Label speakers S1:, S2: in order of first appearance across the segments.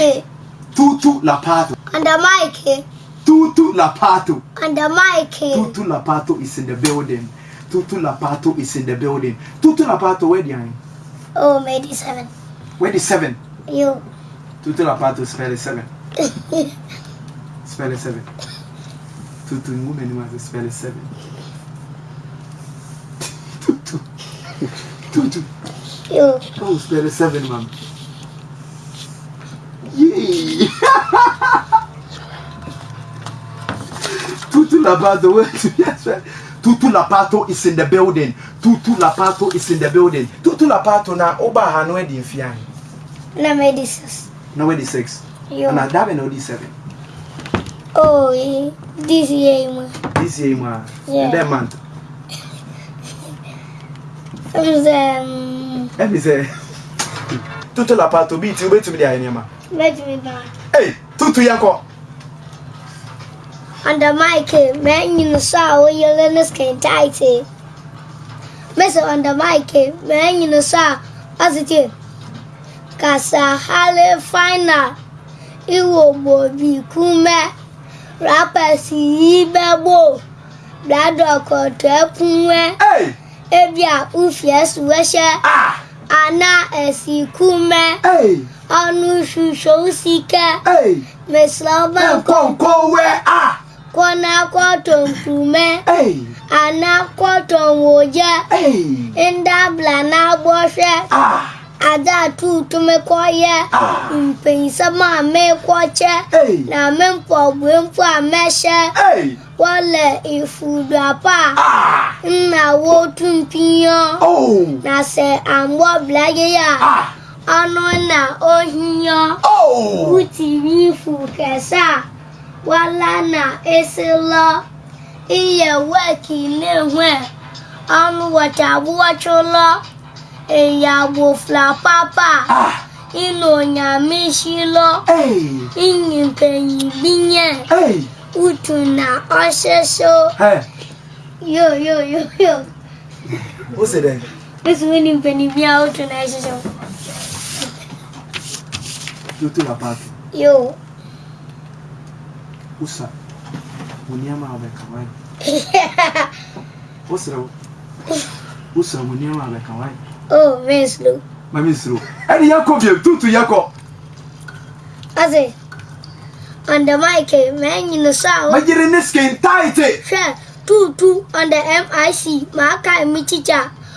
S1: Eh. Tutu Lapato. And the mic. Eh. Tutu Lapato.
S2: And the mic. Eh. Tutu
S1: Lapato is in the building. Tutu Lapato is in the building. Tutu Lapato, where are you?
S2: Oh, maybe seven. Where is seven? You.
S1: Tutu Lapato, spell is seven. spell is seven. Tutu woman wants to spell is seven. Tutu. Tutu. You. Oh, spell is seven, mom. Yay! Tutu Lapato, where to yes, Tutu Lapato is in the building. Tutu Lapato is in the building. Tutu Lapato na oba hanwe di fian.
S2: Na me six.
S1: Na we six. Yo. Na dabe na di seven.
S2: Oh, this e, year ma.
S1: This year ma. Yeah. That month.
S2: Em se.
S1: Em se. Tutu Lapato bi ti obetumi di ayenema. tutu ya kɔ
S2: under Mike, man, you saw what your learners can tight. Mess under Mike, man, you saw as it is. Casa Hale Fina, Iwo Bobi Kume, Rapper Sibe Bo, Bladoko Tepunwe, Ebia Ufias ah! ana Anna kumɛ. ọnụ shusho usike mesịrị ọba a kwọnakwọtọ nkume woje; nwoje ndabla na-agbọshe adatụtumekọye mpensamamekwoche na mempọgbempu ameshe wọle ifudapa nna wotu mpinyo oh! na se agbọblaye ya ọnụ na ohiyo oh! wutiri ifu kesa wala na esilo iye wekinenwe ọnụ wachagbuochulo eyagbo flapapa ah! inonyamishilo inyipeyibinye utu na ọsịsọ yo yo yo yo. What's it then? It's winning na Miao Yote wabaki. Yo.
S1: Usa. Munyama wamekawai. Usra. Usa munyama wamekawai.
S2: Oh, Winslow.
S1: Ma Winslow. Ani yako vye tutu yako.
S2: Aze. Under mic, eh, man, you know, sir. Oh. My dear, in this game, tight. Eh. Sure, two, two, under MIC, Maka, and Michicha.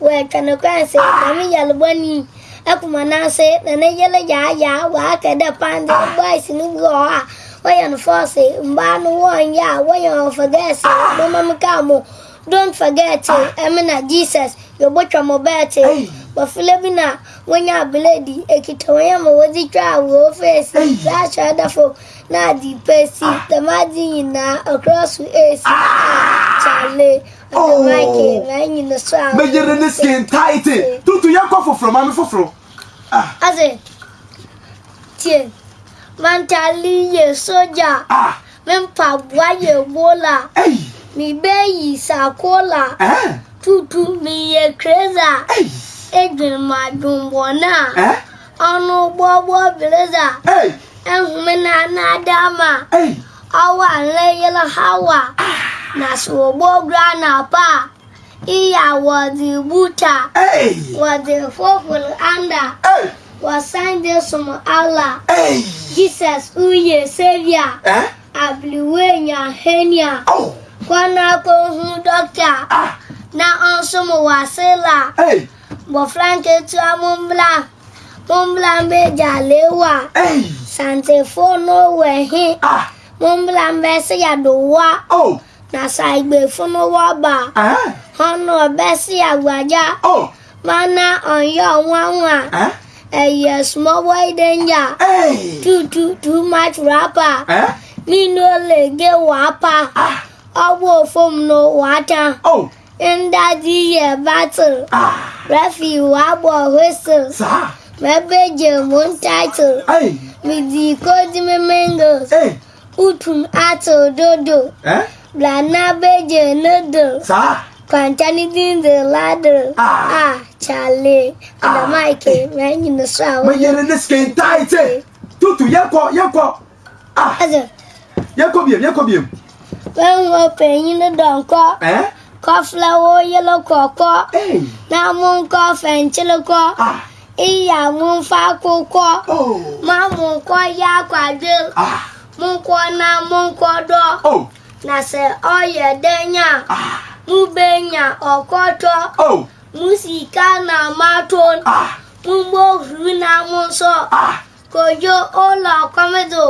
S2: wekene kwense nami na bɔni na nase nane yɛle yaayaa waa kɛdɛ pande boys ne bi a wɔyɛ no fɔɔse mbaa no wɔnyɛ a wɔyɛ wɔn ka mo don't forget ɛmena jesus yɛbɔtwa mo bɛɛte bɔfile bi na wɔnyɛ abiledi ekita wɔnyɛ ma wɔdze twa awuro feesi laahyɛ dafo na adi pesi dɛm adi nyinaa esi sale na so me jere
S1: ne skin tight tutu ya kwa foforo ma me foforo
S2: ah aze tie man tali ye soja ah me mpa bua ye bola sakola eh tutu mi ye crazy ei edwin ma dumbo na ọnụ gbọgbọ blazer ei ehumena na awa le hawa na Park. Iya was the butcher, hey. was the football under, hey. was Sunday some Allah, hey. Jesus, Uye, Savior, eh? Abliwenya, Henya, oh. Kwanapo, Doctor, ah. na ọsụm wasịla bọfranketua mụmbla mụmbla meja lewa santefo n'owe hi ah! mụmbla mbesi ya dowa oh! na sa igbefunu wọba eh? ọnụ obesi agwaja mana onyo nwanwa eh? ẹyẹ small boy danger too too too much rapper eh? nínú olè gé wàá pa ah! ọwọ́ òfom ló wàá tán ndaji yẹ battle ah! rẹfì wàá bọ̀ whistle mẹgbẹjẹ moon title mìdí kó di mímíngò utum ato dodo. Eh? Blana beje noodle. Sa? Kwanchanitin the ladder. Ah. Ah, Charlie. Ah. Mike, man, you know, so. Man,
S1: you're in skin game tight. Tutu, yako, yako. Ah. Yako biem, yako biem.
S2: When we're paying you the donko. Eh? Koflawo yellow koko. Hey. Na mun kofen chiloko. Ah. Iya mun fa koko. Oh. Ma mun ko ya kwade. Ah. Mun ko na mun ko do. Oh. na sɛ ɔyɛ dɛn a mubenya ɔkɔtɔ ah. mu oh. sika na maton ah. mugbohuru na mu nsɔ ah. kojo ụlọ kwamedo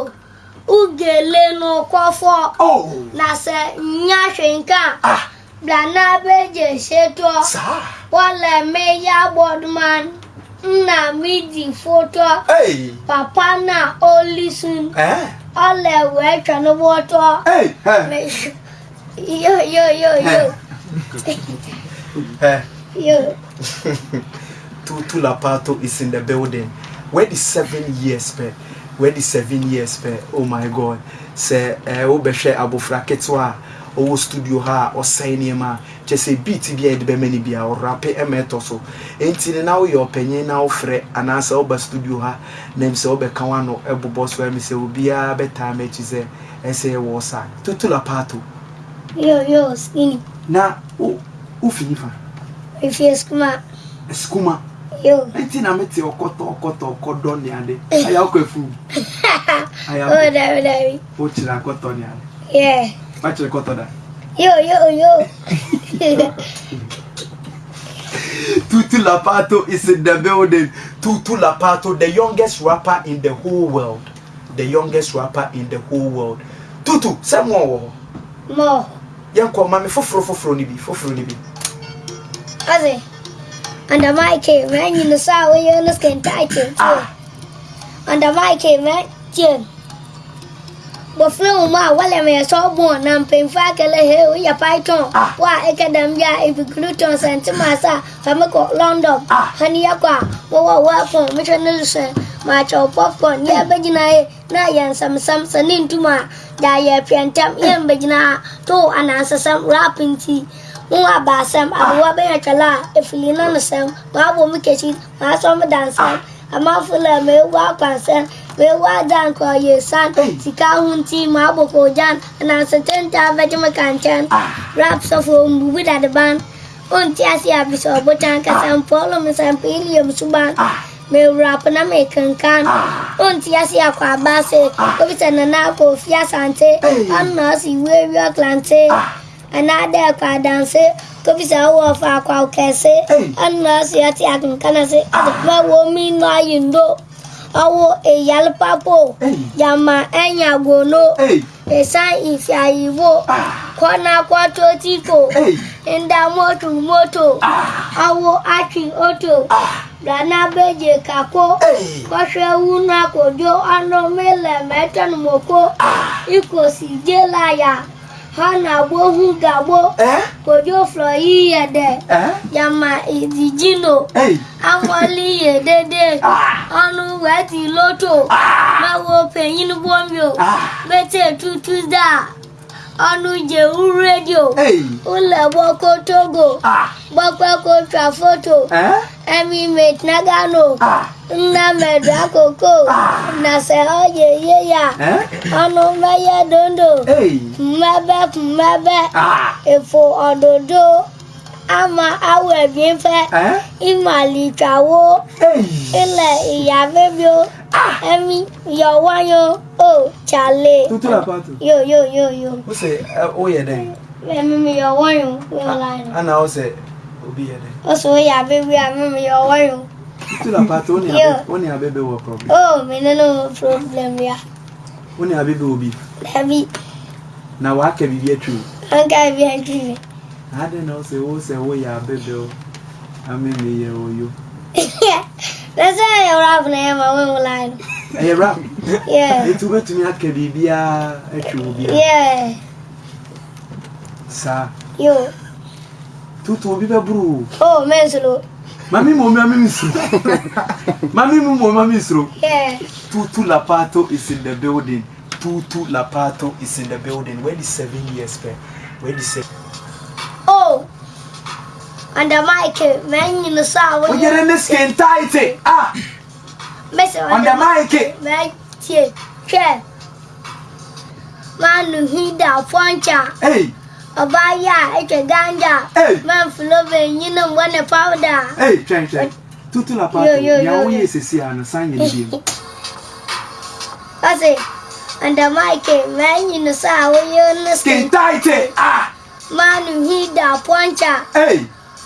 S2: ugele n'ụkwọfọ oh. na sɛ nya hwenka blana beje setɔ wɔle me ya nna mi fotɔ papa na olisun. Eh? alle weka no moto. Hey, hey. Yo, yo, yo, yo. Hey. yo.
S1: Tutu Lapato is in the building. Where the seven years per? Where the seven years per? Oh my God. Say, eh, obeshe abofra ketua ɔwɔ studio ha a ɔsɛn nneɛma kyɛ sɛ beat bi a yɛde bɛma no bia ɔrape ɛma ɛtɔ so enti no na woyɛ ɔpanyin na wofrɛ anaasɛ woba studio ha na m sɛ wobɛka e wano ɛbobɔ so ɛme sɛ obiara bɛtaa m'akyi e sɛ ɛsɛ e ɛwɔ sa toto la paato na o o wofi nifa
S2: ɛfie Eskuma? skuma
S1: nti na mete ɔkɔtɔ ɔkɔtɔ ɔkɔdɔ ne ade ayɛ wokɔ afu wokyerɛ akɔtɔ ne ade Vai tirar conta da.
S2: Yo, yo, yo.
S1: Tutu Lapato is in the building. Tutu Lapato, the youngest rapper in the whole world. The youngest rapper in the whole world. Tutu, say more. More. Yanko, mami, fofro, fofro, nibi, fofro, nibi.
S2: Aze, under my cave, man, you know, saw where you're looking tight. Ah. Under my cave, man, chin bɔfra wo mu a wɔlɛ mɛ yɛsɔ bɔn na mpanyinfo akɛlɛ he woyɛ python wo a ɛkɛ dɛm bi a epikuluton sɛntimas a fami kɔ london hane yɛkɔ a wɔwɔ welpon metwɛ ne lusɛn maakyɛw popcorn ne yɛbɛgyina ye na yɛ nsɛmsɛm sɛ ne ntum a da yɛ piɛntɛm yɛmbɛgyina a to anansɛsɛm rap nti mo wa baasɛm abowa bɛyɛ twɛlɛ a ɛfili na no sɛm maabɔ mu kɛkyi maasɔ mo dansɛm amafula mewa kwasen mewa dan kwa yesan sika hunti mabo ko jan na seten ta veje makanchen rap so fo mbubu da de ban unti asi abiso botan ka san polo me san pilio msuban me rap na me kankan unti asi akwa base obisa na na ko fia sante anna si wewe aklante ah. anada kwa danse ko bisa wo fa kwa kese an ma si ati akin kana se ma wo mi no ayindo awo e yal papo jama enya gono e san ifi ayiwo ah. kona kwa to tito nda moto moto ah. awo rana ah. beje kako mele jelaya. hana-agbo huga gbo kojofloiyede eh? eh? yama idijino amoliyedede ah. ọnụ wee tiloto ah. mawo peyin bomio bete ah. tutuda ọnụjewu redio ụlọ ụlọgbakotogo foto ah. emimetnagano eh? ah. nnamedu akụkụ ah. na oye-ye ya ọnụ eh? mmanya dondo mmebe mmebe ịfụ ọdụdo ama awọ mi fẹ ìmàlìkàwọ ilẹ ìyá bẹbí o ah! ẹmi yọwọnyọ o jalè yo yo yo yo.
S1: o sẹ o yẹ dẹ.
S2: ẹmi mi yọwọnyọ o ah, la yẹ.
S1: ana o sẹ obi yẹ dẹ.
S2: o sọ o yà bẹbí ẹmi mi yọwọnyọ.
S1: tutula pati o ni abebe wọ problem.
S2: o mi nínú problem ya.
S1: o ni abebe obi. dabi. na wàá kẹ bíbí ẹ e tiri.
S2: wọ́n kẹ́ bíbí ẹ e tiri.
S1: Ade na ose wo se wo ya bebe o. Ame me ye oyo.
S2: That's why you rap na ma we will line.
S1: You rap. Yeah. Itu betumi aka bibia atwe obi.
S2: Yeah.
S1: Sa. Yo. Tutu obi be bro. Oh, man, mensolo. Mami mo mami misro. mami mo mo mami misro. Yeah. Tutu Lapato is in the building. Tutu Lapato is in the building. Where the seven years fair? Where the seven
S2: Under Mike, oh, ah. man, you saw what you're in this skin tight. Ah, Miss Under Mike, man, care. Man, he da poncha. Hey, a baya, it's a ganja. Hey, man, for flowing, you know, one of powder.
S1: Hey, change that. Tutu la pato, ya uye sisi anasanya ndiyo.
S2: Kasi, under Mike, man, you saw what you're in this skin tight. Ah, man, he poncha. Hey.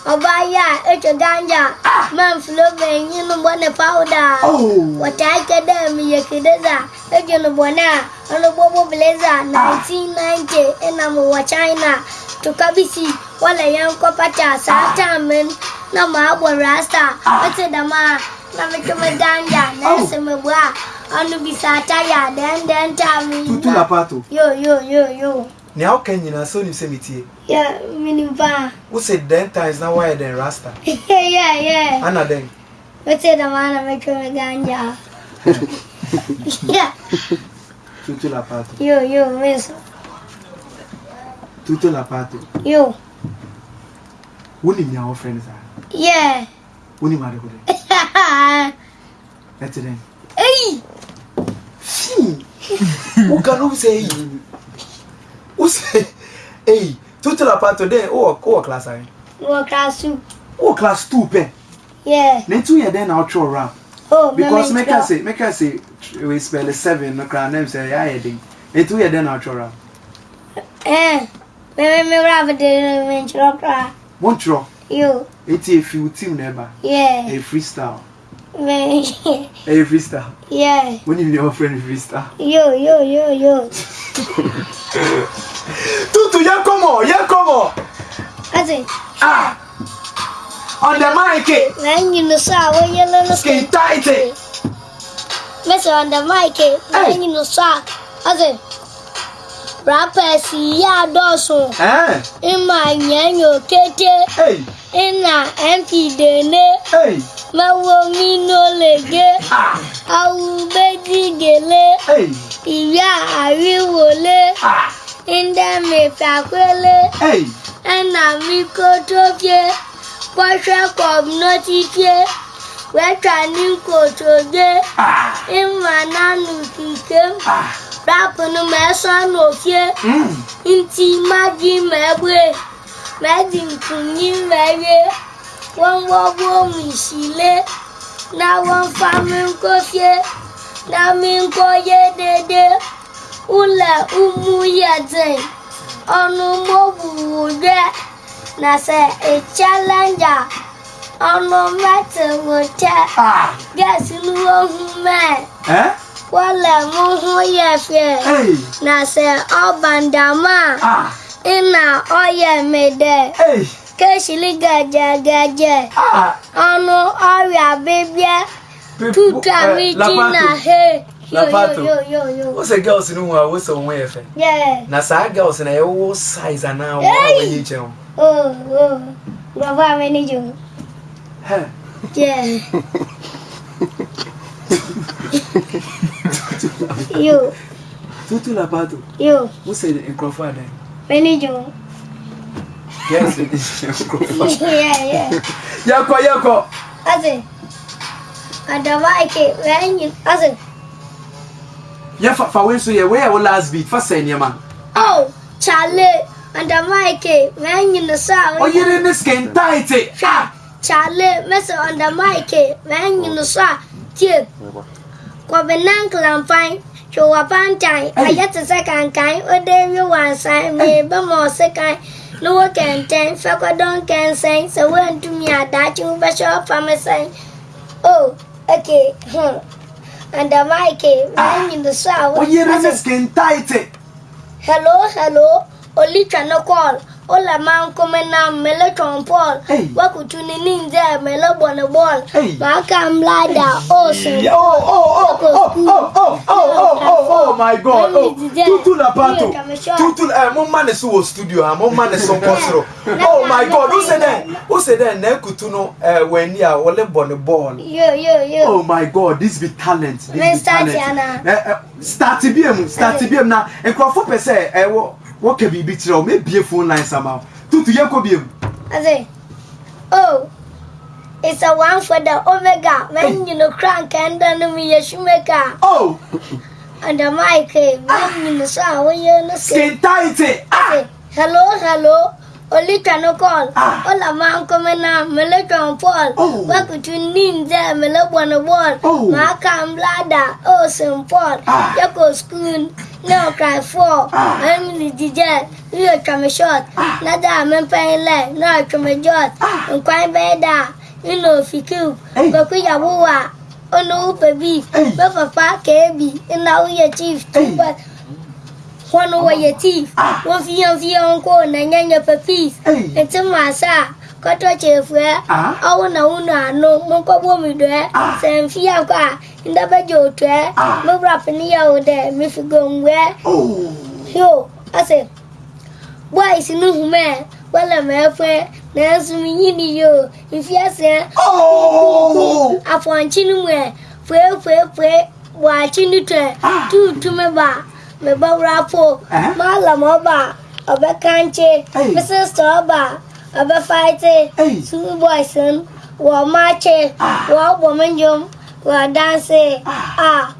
S2: Oba ya echo ganja ah. man flobe nyinu bone powder oh. watake dem yekideza echo no bona ono bobo blazer 1990 ah. ena mu wa China tukabisi wala yanko pata sata men na maabo rasta wate ah. dama na metome ganja na oh. semebwa anu bisata ya den den tami yo yo yo yo
S1: ni how can you so ni say me tie
S2: yeah me ni ba
S1: who say ten times now why rasta
S2: yeah yeah ana den what say the man am make me ganja
S1: yeah tutu la pato
S2: yo yo miss
S1: tutu la pato yo woni mi our friends are yeah woni mari ko de that's it then
S2: hey Fii!
S1: O cara não sei say hey total apart today who were who were class are you. class two. who class two pẹ. yeah. na two yẹn dẹ na ọtí ọrọ oh because make us say make us say we spell seven no kra nem say ya yẹ den na two yẹn dẹ na ọtí ọrọ am.
S2: ẹ mẹmẹ mi wúrà bẹ dẹ mi n kyerọ kra.
S1: mo n team na yeah. A freestyle.
S2: Me. yeah. freestyle? Yeah.
S1: When you your friend freestyle?
S2: Yo, yo, yo, yo. Tutu, yẹ kọ mọ, yẹ kọ Ah. On the mic. Na enyi no so a woyɛ lolo skin tight. Mese on the mic. Na enyi no so a ɔse rappers yi adɔɔso. Ima nyanyo kete. Ina MP dene. Mẹ́wọ́ mi ló lè gé. Awu méjì gèlè. Ìyá àríwọlé. Ah. Indemifeakwele enamikotofie kpọchekwọbnotitie wechanikotode ịmananukkem rapụnụ hmm. ma ẹsọ n'ofie ntị mmadụ ma egbe ma dị nkunyi mere wọn gbọgbọ misile na wọn famin kofie na min koye dede. ụlọ gị na nas chalenja ọnụ e? na che gasiume kwalem hụ na nas ọbadama ịna ọrịa mede kesiri gajegeje ọnụ ọrịa bibie eh, na he. na pato wosɛ
S1: girls no hu a wosɛ wo ho yɛ
S2: fɛ
S1: na saa girls na yɛwo size anaa wo a wɔnyi kyɛn
S2: wo nkurɔfoɔ a m'ani gye ho yo
S1: tutu na pato yo wosɛ nkurɔfoɔ adan m'ani gye ho yes yeah. gye nkurɔfoɔ yɛkɔ yɛkɔ
S2: ase adaba ike wɛnyi ase
S1: yɛ fa fa wei nso yɛ wei yɛ wo last beat fa sɛ nneɛma.
S2: oh kyale under mike oh, mɛnyi eh? ah. oh, eh? no so a. ɔyere ne
S1: skin tight. hwɛ
S2: kyale mɛsɛ under mike mɛnyi no so a tie kɔbi nan kilanfan twɛwɔ pantan ayɛ te sɛ kankan o de wi wansan mɛ bɛ ma ɔse kan ne wo kɛntɛn fɛ kɔdɔn kɛnsɛn sɛ wo ntumi adaakye wo bɛhyɛ ɔfam sɛn o okay hmm. Under Mike, cave, I'm in the shower. Oh, you're Hello, hello. Only channel call ula mankumena mele trompol hey. wakutuni ninze mele bone bol hey. maka mlada osen yeah, oh, oh, oh, oh, oh, oh, oh, oh, oh,
S1: oh, my god oh.
S2: tutu na pato tutu
S1: eh mo mane so wo studio ha mo mane so kosro oh my god who said that who said that na kutu no eh wani a wole bone ball
S2: yo yo yo oh my
S1: god this be talent this be talent eh, eh, start bi am start bi am na enkrofo pese eh wo wɔka biribi kyerɛ wo mebie phone line sama tutu yɛkɔ biam
S2: ase oh It's a one for the Omega. When oh. you know crank and then me a shoemaker. Oh! And the mic came. When you know, so when you know, skin tight. Hello, hello. Olita no call. Ah. Ola man come na mele John Paul. Oh. Wa kutu ninja mele bono ball. Oh. Ma kam blada. Oh, St. Paul. Ah. Yako school. Now cry four. I'm in the jet. You come short. Nada I'm paying le. Now I come jot. I'm crying better. You know if you cube. Go quick ya woo olówó bẹbí eh. mẹfà pa kẹẹbi iná oyè chief tuba wọn wọ yẹ chief ah. wọn fi hàn fi hàn kó nà nyẹ nyẹ ẹtí màá kɔtɔ kyeefuɛ ah? ɔwo na wo nu ano monkɔbɔ mi dɔɛ ah? sɛ mfia kɔ a ndabɛgye otuɛ ah? mewura pene yɛ wo dɛ mefi gonguɛ oh. yo ɔsɛ boys no humɛ wala mɛɛfɛ nanso menyini yo mfiasɛ oh. afɔnkye no mu ɛ fuefuefue bɔakye no tɛ tuutume ba mebɛwura po eh? maala ma ɔba ɔbɛkankye me sister ɔba Abafaite, hey. Sue Wa Mache, Wa Woman Jum, Wa Dance, ah.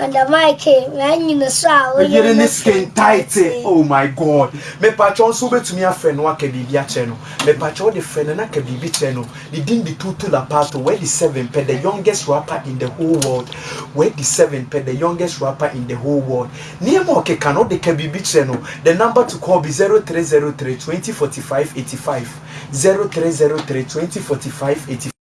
S2: And the mic when you saw when you
S1: skin tight. Oh my god. Me patch on so betumi afre no aka bibi a cheno. Me patch on the friend na aka bibi cheno. The ding the two to la part where the seven pe the youngest rapper in the whole world. Where the seven pe the youngest rapper in the whole world. Near mo ke cannot the ka bibi cheno. The number to call be 0303 2045 85. 0303 2045 85.